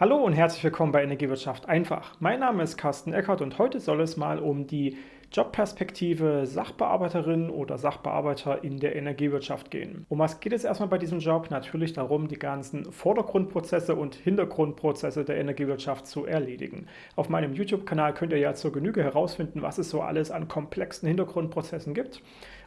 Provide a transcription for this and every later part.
Hallo und herzlich willkommen bei Energiewirtschaft einfach. Mein Name ist Carsten Eckert und heute soll es mal um die Jobperspektive Sachbearbeiterin oder Sachbearbeiter in der Energiewirtschaft gehen. Um was geht es erstmal bei diesem Job? Natürlich darum, die ganzen Vordergrundprozesse und Hintergrundprozesse der Energiewirtschaft zu erledigen. Auf meinem YouTube-Kanal könnt ihr ja zur Genüge herausfinden, was es so alles an komplexen Hintergrundprozessen gibt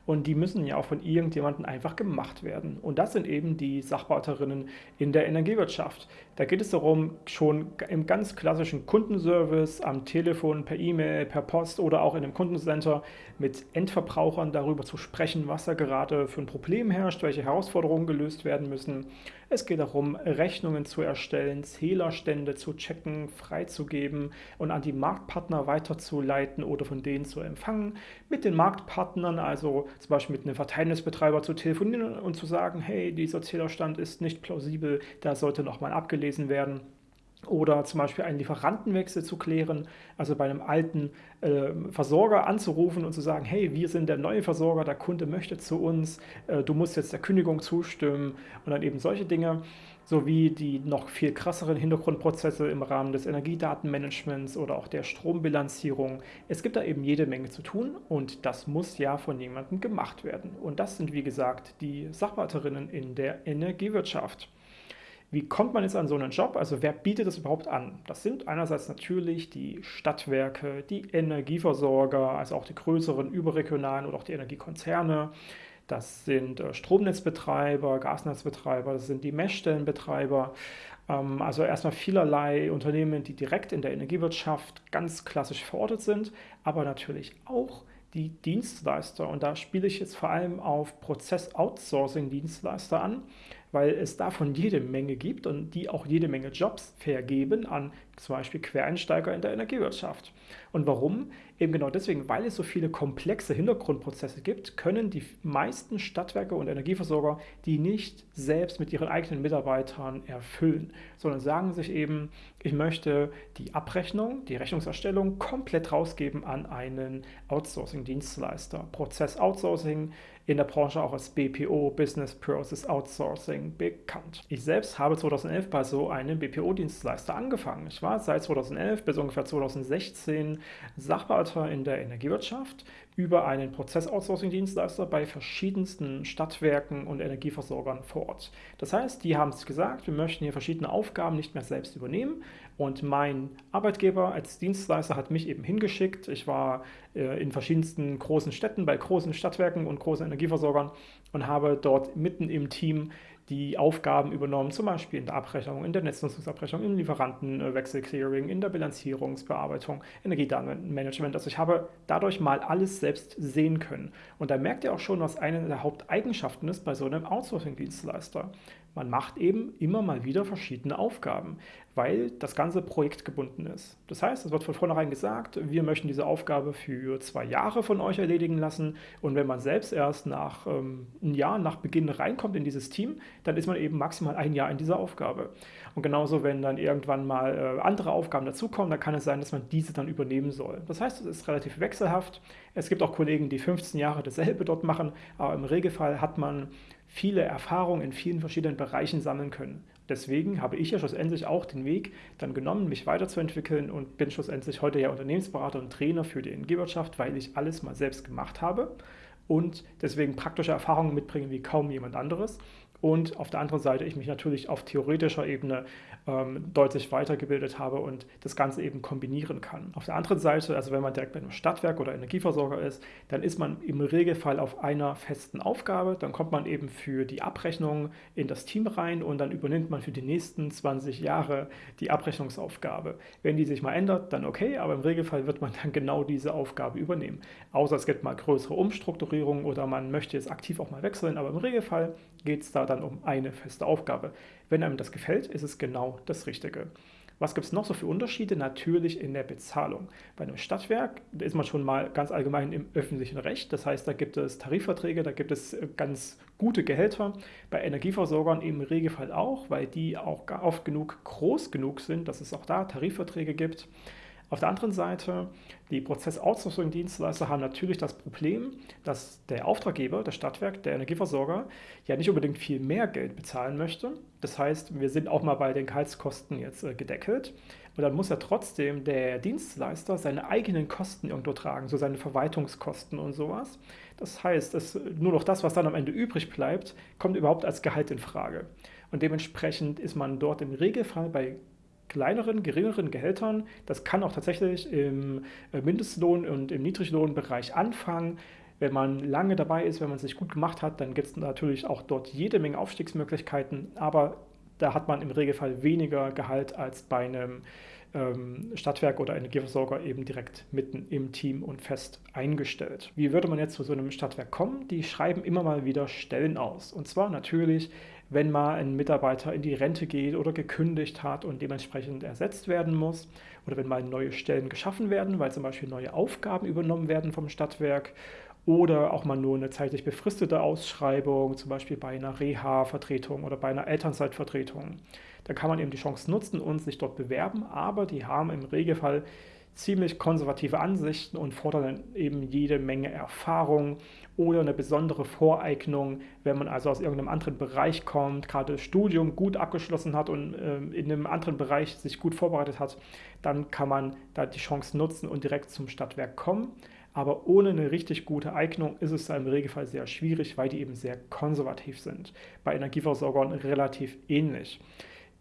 und die müssen ja auch von irgendjemandem einfach gemacht werden. Und das sind eben die Sachbearbeiterinen in der Energiewirtschaft. Da geht es darum, schon im ganz klassischen Kundenservice, am Telefon, per E-Mail, per Post oder auch in einem Kundencenter mit Endverbrauchern darüber zu sprechen, was da gerade für ein Problem herrscht, welche Herausforderungen gelöst werden müssen. Es geht darum, Rechnungen zu erstellen, Zählerstände zu checken, freizugeben und an die Marktpartner weiterzuleiten oder von denen zu empfangen. Mit den Marktpartnern, also zum Beispiel mit einem Verteilnisbetreiber zu telefonieren und zu sagen, hey, dieser Zählerstand ist nicht plausibel, da sollte nochmal abgelesen werden. Oder zum Beispiel einen Lieferantenwechsel zu klären, also bei einem alten äh, Versorger anzurufen und zu sagen, hey, wir sind der neue Versorger, der Kunde möchte zu uns, äh, du musst jetzt der Kündigung zustimmen und dann eben solche Dinge, sowie die noch viel krasseren Hintergrundprozesse im Rahmen des Energiedatenmanagements oder auch der Strombilanzierung. Es gibt da eben jede Menge zu tun und das muss ja von jemandem gemacht werden. Und das sind, wie gesagt, die Sachwalterinnen in der Energiewirtschaft. Wie kommt man jetzt an so einen Job? Also wer bietet das überhaupt an? Das sind einerseits natürlich die Stadtwerke, die Energieversorger, also auch die größeren überregionalen oder auch die Energiekonzerne. Das sind äh, Stromnetzbetreiber, Gasnetzbetreiber, das sind die Messstellenbetreiber. Ähm, also erstmal vielerlei Unternehmen, die direkt in der Energiewirtschaft ganz klassisch verortet sind, aber natürlich auch die Dienstleister. Und da spiele ich jetzt vor allem auf Prozess-Outsourcing-Dienstleister an weil es davon jede Menge gibt und die auch jede Menge Jobs vergeben an zum Beispiel Quereinsteiger in der Energiewirtschaft. Und warum? Eben genau deswegen, weil es so viele komplexe Hintergrundprozesse gibt, können die meisten Stadtwerke und Energieversorger die nicht selbst mit ihren eigenen Mitarbeitern erfüllen, sondern sagen sich eben, ich möchte die Abrechnung, die Rechnungserstellung komplett rausgeben an einen Outsourcing-Dienstleister. Prozess-Outsourcing in der Branche auch als BPO, Business Process Outsourcing, bekannt. Ich selbst habe 2011 bei so einem BPO-Dienstleister angefangen. Ich war seit 2011 bis ungefähr 2016 Sachbearbeiter in der Energiewirtschaft über einen Prozess-Outsourcing-Dienstleister bei verschiedensten Stadtwerken und Energieversorgern vor Ort. Das heißt, die haben es gesagt, wir möchten hier verschiedene Aufgaben nicht mehr selbst übernehmen und mein Arbeitgeber als Dienstleister hat mich eben hingeschickt. Ich war äh, in verschiedensten großen Städten bei großen Stadtwerken und großen Energieversorgern und habe dort mitten im Team die Aufgaben übernommen, zum Beispiel in der Abrechnung, in der Netznutzungsabrechnung, im Lieferantenwechselclearing, in der Bilanzierungsbearbeitung, Energiedatenmanagement. Also ich habe dadurch mal alles selbst sehen können. Und da merkt ihr auch schon, was eine der Haupteigenschaften ist bei so einem Outsourcing-Dienstleister. Man macht eben immer mal wieder verschiedene Aufgaben, weil das ganze Projekt gebunden ist. Das heißt, es wird von vornherein gesagt, wir möchten diese Aufgabe für zwei Jahre von euch erledigen lassen und wenn man selbst erst nach ähm, einem Jahr nach Beginn reinkommt in dieses Team, dann ist man eben maximal ein Jahr in dieser Aufgabe. Und genauso, wenn dann irgendwann mal äh, andere Aufgaben dazukommen, dann kann es sein, dass man diese dann übernehmen soll. Das heißt, es ist relativ wechselhaft. Es gibt auch Kollegen, die 15 Jahre dasselbe dort machen, aber im Regelfall hat man viele Erfahrungen in vielen verschiedenen Bereichen sammeln können. Deswegen habe ich ja schlussendlich auch den Weg dann genommen, mich weiterzuentwickeln und bin schlussendlich heute ja Unternehmensberater und Trainer für die Energiewirtschaft, weil ich alles mal selbst gemacht habe und deswegen praktische Erfahrungen mitbringe wie kaum jemand anderes und auf der anderen Seite ich mich natürlich auf theoretischer Ebene ähm, deutlich weitergebildet habe und das Ganze eben kombinieren kann. Auf der anderen Seite, also wenn man direkt bei einem Stadtwerk oder Energieversorger ist, dann ist man im Regelfall auf einer festen Aufgabe, dann kommt man eben für die Abrechnung in das Team rein und dann übernimmt man für die nächsten 20 Jahre die Abrechnungsaufgabe. Wenn die sich mal ändert, dann okay, aber im Regelfall wird man dann genau diese Aufgabe übernehmen. Außer es gibt mal größere Umstrukturierungen oder man möchte jetzt aktiv auch mal wechseln, aber im Regelfall geht es da dann dann um eine feste Aufgabe. Wenn einem das gefällt, ist es genau das Richtige. Was gibt es noch so für Unterschiede? Natürlich in der Bezahlung. Bei einem Stadtwerk ist man schon mal ganz allgemein im öffentlichen Recht. Das heißt, da gibt es Tarifverträge, da gibt es äh, ganz gute Gehälter. Bei Energieversorgern im Regelfall auch, weil die auch oft genug groß genug sind, dass es auch da Tarifverträge gibt. Auf der anderen Seite, die Prozess-Outsourcing-Dienstleister haben natürlich das Problem, dass der Auftraggeber, das Stadtwerk, der Energieversorger, ja nicht unbedingt viel mehr Geld bezahlen möchte. Das heißt, wir sind auch mal bei den Gehaltskosten jetzt äh, gedeckelt. Und dann muss ja trotzdem der Dienstleister seine eigenen Kosten irgendwo tragen, so seine Verwaltungskosten und sowas. Das heißt, es, nur noch das, was dann am Ende übrig bleibt, kommt überhaupt als Gehalt in Frage. Und dementsprechend ist man dort im Regelfall bei kleineren, geringeren Gehältern. Das kann auch tatsächlich im äh, Mindestlohn- und im Niedriglohnbereich anfangen. Wenn man lange dabei ist, wenn man sich gut gemacht hat, dann gibt es natürlich auch dort jede Menge Aufstiegsmöglichkeiten, aber da hat man im Regelfall weniger Gehalt als bei einem ähm, Stadtwerk oder Energieversorger eben direkt mitten im Team und fest eingestellt. Wie würde man jetzt zu so einem Stadtwerk kommen? Die schreiben immer mal wieder Stellen aus. Und zwar natürlich wenn mal ein Mitarbeiter in die Rente geht oder gekündigt hat und dementsprechend ersetzt werden muss oder wenn mal neue Stellen geschaffen werden, weil zum Beispiel neue Aufgaben übernommen werden vom Stadtwerk oder auch mal nur eine zeitlich befristete Ausschreibung, zum Beispiel bei einer Reha-Vertretung oder bei einer Elternzeitvertretung. Da kann man eben die Chance nutzen und sich dort bewerben, aber die haben im Regelfall ziemlich konservative Ansichten und fordern eben jede Menge Erfahrung oder eine besondere Voreignung, wenn man also aus irgendeinem anderen Bereich kommt, gerade das Studium gut abgeschlossen hat und äh, in einem anderen Bereich sich gut vorbereitet hat, dann kann man da die Chance nutzen und direkt zum Stadtwerk kommen. Aber ohne eine richtig gute Eignung ist es im Regelfall sehr schwierig, weil die eben sehr konservativ sind. Bei Energieversorgern relativ ähnlich.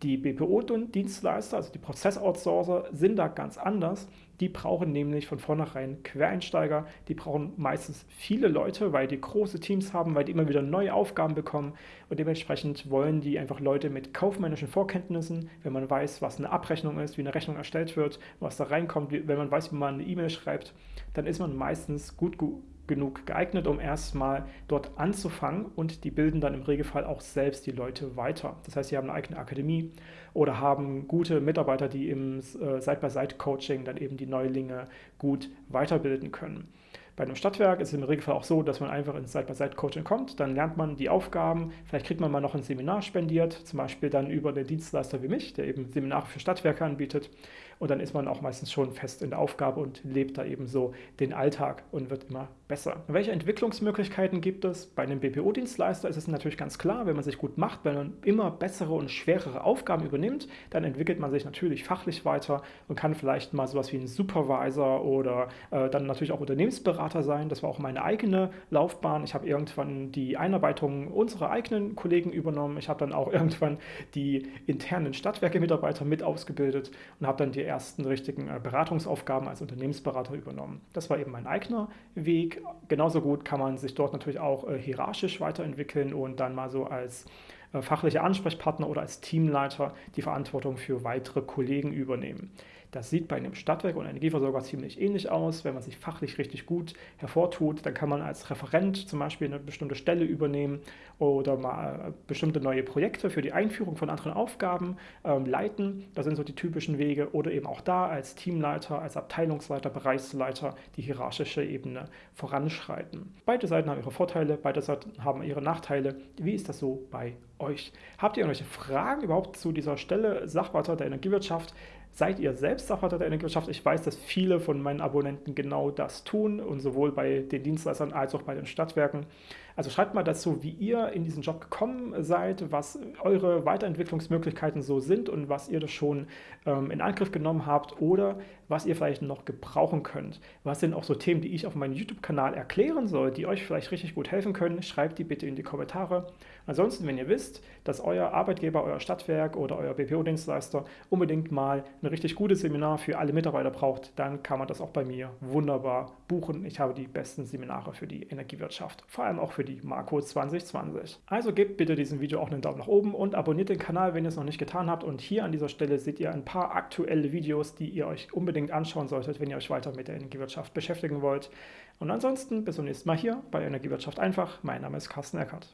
Die BPO-Dienstleister, also die Prozessoutsourcer, sind da ganz anders. Die brauchen nämlich von vornherein Quereinsteiger. Die brauchen meistens viele Leute, weil die große Teams haben, weil die immer wieder neue Aufgaben bekommen. Und dementsprechend wollen die einfach Leute mit kaufmännischen Vorkenntnissen, wenn man weiß, was eine Abrechnung ist, wie eine Rechnung erstellt wird, was da reinkommt, wenn man weiß, wie man eine E-Mail schreibt, dann ist man meistens gut, gut genug geeignet, um erstmal dort anzufangen und die bilden dann im Regelfall auch selbst die Leute weiter. Das heißt, sie haben eine eigene Akademie oder haben gute Mitarbeiter, die im äh, Side-by-Side-Coaching dann eben die Neulinge gut weiterbilden können. Bei einem Stadtwerk ist es im Regelfall auch so, dass man einfach ins Side-by-Side-Coaching kommt, dann lernt man die Aufgaben, vielleicht kriegt man mal noch ein Seminar spendiert, zum Beispiel dann über den Dienstleister wie mich, der eben Seminare für Stadtwerke anbietet und dann ist man auch meistens schon fest in der Aufgabe und lebt da eben so den Alltag und wird immer besser. Welche Entwicklungsmöglichkeiten gibt es? Bei einem BPO-Dienstleister ist es natürlich ganz klar, wenn man sich gut macht, wenn man immer bessere und schwerere Aufgaben übernimmt, dann entwickelt man sich natürlich fachlich weiter und kann vielleicht mal sowas wie ein Supervisor oder äh, dann natürlich auch Unternehmensberater sein. Das war auch meine eigene Laufbahn. Ich habe irgendwann die Einarbeitung unserer eigenen Kollegen übernommen. Ich habe dann auch irgendwann die internen Stadtwerke-Mitarbeiter mit ausgebildet und habe dann die ersten richtigen äh, Beratungsaufgaben als Unternehmensberater übernommen. Das war eben mein eigener Weg. Genauso gut kann man sich dort natürlich auch äh, hierarchisch weiterentwickeln und dann mal so als äh, fachlicher Ansprechpartner oder als Teamleiter die Verantwortung für weitere Kollegen übernehmen. Das sieht bei einem Stadtwerk und Energieversorger ziemlich ähnlich aus. Wenn man sich fachlich richtig gut hervortut, dann kann man als Referent zum Beispiel eine bestimmte Stelle übernehmen oder mal äh, bestimmte neue Projekte für die Einführung von anderen Aufgaben ähm, leiten. Das sind so die typischen Wege. Oder eben auch da als Teamleiter, als Abteilungsleiter, Bereichsleiter die hierarchische Ebene voranschreiten. Beide Seiten haben ihre Vorteile, beide Seiten haben ihre Nachteile. Wie ist das so bei euch? Habt ihr irgendwelche Fragen überhaupt zu dieser Stelle Sachwalter der Energiewirtschaft? Seid ihr selbst Sachwalter der Energiewirtschaft? Ich weiß, dass viele von meinen Abonnenten genau das tun und sowohl bei den Dienstleistern als auch bei den Stadtwerken. Also schreibt mal dazu, wie ihr in diesen Job gekommen seid, was eure Weiterentwicklungsmöglichkeiten so sind und was ihr das schon ähm, in Angriff genommen habt oder was ihr vielleicht noch gebrauchen könnt. Was sind auch so Themen, die ich auf meinem YouTube-Kanal erklären soll, die euch vielleicht richtig gut helfen können? Schreibt die bitte in die Kommentare. Ansonsten, wenn ihr wisst, dass euer Arbeitgeber, euer Stadtwerk oder euer BPO-Dienstleister unbedingt mal ein richtig gutes Seminar für alle Mitarbeiter braucht, dann kann man das auch bei mir wunderbar buchen. Ich habe die besten Seminare für die Energiewirtschaft, vor allem auch für die Marco 2020. Also gebt bitte diesem Video auch einen Daumen nach oben und abonniert den Kanal, wenn ihr es noch nicht getan habt. Und hier an dieser Stelle seht ihr ein paar aktuelle Videos, die ihr euch unbedingt anschauen solltet, wenn ihr euch weiter mit der Energiewirtschaft beschäftigen wollt. Und ansonsten bis zum nächsten Mal hier bei Energiewirtschaft einfach. Mein Name ist Carsten Eckert.